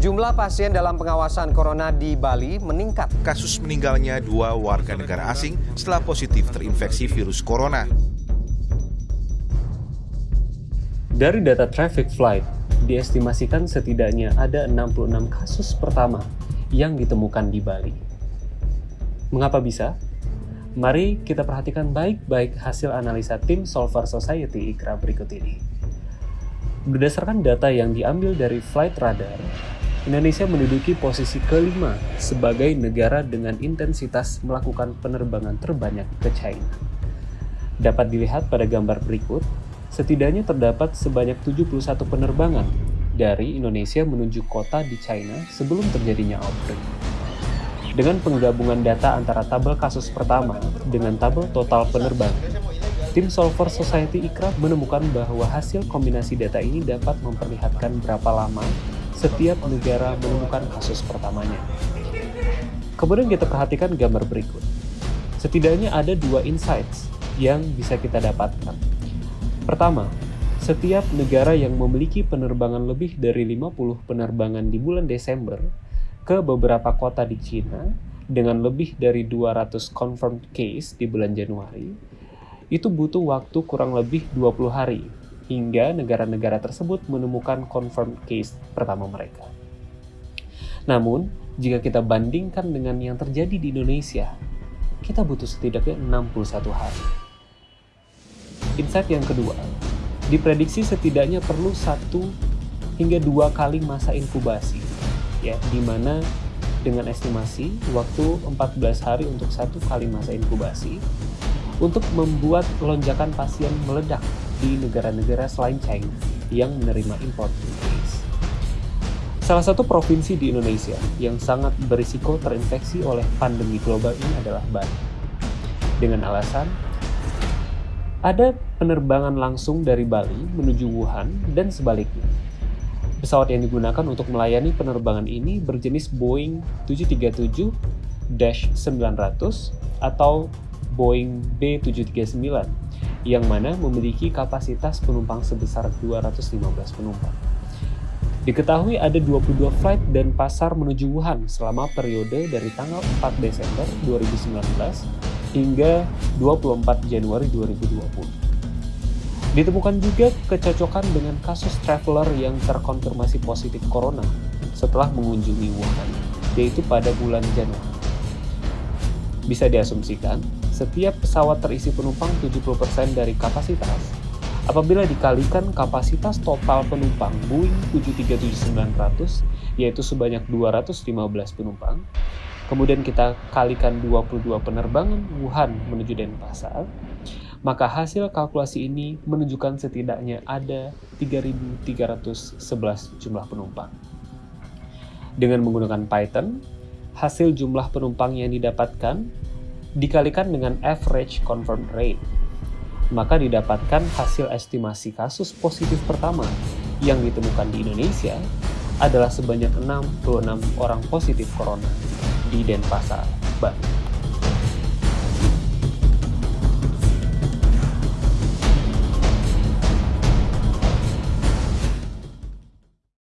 Jumlah pasien dalam pengawasan corona di Bali meningkat. Kasus meninggalnya dua warga negara asing setelah positif terinfeksi virus corona. Dari data traffic flight, diestimasikan setidaknya ada 66 kasus pertama yang ditemukan di Bali. Mengapa bisa? Mari kita perhatikan baik-baik hasil analisa tim Solver Society IKRA berikut ini. Berdasarkan data yang diambil dari Flight Radar, Indonesia menduduki posisi kelima sebagai negara dengan intensitas melakukan penerbangan terbanyak ke China. Dapat dilihat pada gambar berikut, setidaknya terdapat sebanyak 71 penerbangan dari Indonesia menuju kota di China sebelum terjadinya outbreak. Dengan penggabungan data antara tabel kasus pertama dengan tabel total penerbangan, tim Solver Society Ikra menemukan bahwa hasil kombinasi data ini dapat memperlihatkan berapa lama setiap negara menemukan kasus pertamanya. Kemudian kita perhatikan gambar berikut. Setidaknya ada dua insights yang bisa kita dapatkan. Pertama, setiap negara yang memiliki penerbangan lebih dari 50 penerbangan di bulan Desember ke beberapa kota di Cina dengan lebih dari 200 confirmed case di bulan Januari, itu butuh waktu kurang lebih 20 hari hingga negara-negara tersebut menemukan confirmed case pertama mereka. Namun, jika kita bandingkan dengan yang terjadi di Indonesia, kita butuh setidaknya 61 hari. Insight yang kedua, diprediksi setidaknya perlu satu hingga dua kali masa inkubasi ya di mana dengan estimasi waktu 14 hari untuk satu kali masa inkubasi untuk membuat lonjakan pasien meledak di negara-negara selain China yang menerima import case. Salah satu provinsi di Indonesia yang sangat berisiko terinfeksi oleh pandemi global ini adalah Bali. Dengan alasan ada penerbangan langsung dari Bali menuju Wuhan dan sebaliknya Pesawat yang digunakan untuk melayani penerbangan ini berjenis Boeing 737-900 atau Boeing B739 yang mana memiliki kapasitas penumpang sebesar 215 penumpang. Diketahui ada 22 flight dan pasar menuju Wuhan selama periode dari tanggal 4 Desember 2019 hingga 24 Januari 2020. Ditemukan juga kecocokan dengan kasus traveler yang terkonfirmasi positif corona setelah mengunjungi Wuhan, yaitu pada bulan Januari. Bisa diasumsikan, setiap pesawat terisi penumpang 70% dari kapasitas. Apabila dikalikan kapasitas total penumpang Boeing 737-900, yaitu sebanyak 215 penumpang, kemudian kita kalikan 22 penerbangan Wuhan menuju Denpasar, maka hasil kalkulasi ini menunjukkan setidaknya ada 3.311 jumlah penumpang. Dengan menggunakan Python, hasil jumlah penumpang yang didapatkan dikalikan dengan average confirmed rate, maka didapatkan hasil estimasi kasus positif pertama yang ditemukan di Indonesia adalah sebanyak 66 orang positif corona di Denpasar, Bali.